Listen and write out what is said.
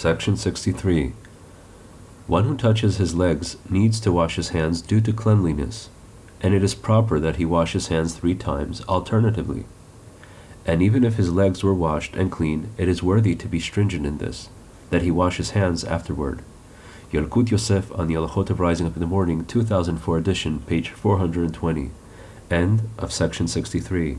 Section 63. One who touches his legs needs to wash his hands due to cleanliness, and it is proper that he wash his hands three times alternatively. And even if his legs were washed and clean, it is worthy to be stringent in this, that he wash his hands afterward. Yalkut Yosef on the Halachot of Rising Up in the Morning, 2004 edition, page 420. End of section 63.